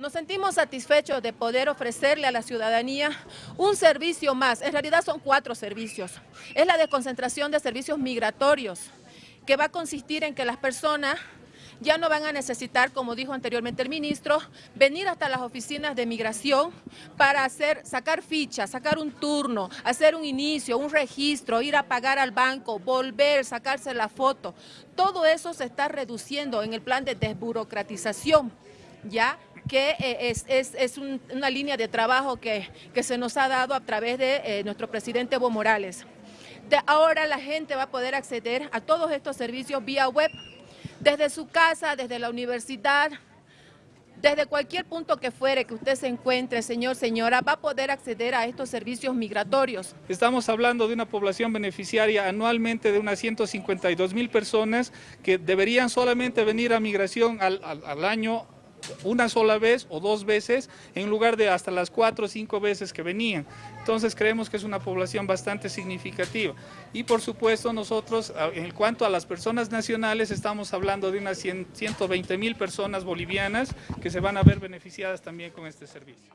Nos sentimos satisfechos de poder ofrecerle a la ciudadanía un servicio más. En realidad son cuatro servicios. Es la desconcentración de servicios migratorios, que va a consistir en que las personas ya no van a necesitar, como dijo anteriormente el ministro, venir hasta las oficinas de migración para hacer, sacar fichas, sacar un turno, hacer un inicio, un registro, ir a pagar al banco, volver, sacarse la foto. Todo eso se está reduciendo en el plan de desburocratización, ¿ya? que eh, es, una línea de trabajo que, se nos ha dado a través de eh, nuestro presidente Evo Morales. Ahora la gente va a poder acceder a todos estos servicios vía web, desde su casa, desde la universidad, desde cualquier punto que fuere que usted se encuentre, señor, señora, va a poder acceder a estos servicios migratorios. Estamos hablando de una población beneficiaria anualmente de unas 152 mil personas que deberían solamente venir a migración al, al año una sola vez o dos veces en lugar de hasta las cuatro o cinco veces que venían. Entonces creemos que es una población bastante significativa. Y por supuesto nosotros, en cuanto a las personas nacionales, estamos hablando de unas 120 mil personas bolivianas que se van a ver beneficiadas también con este servicio.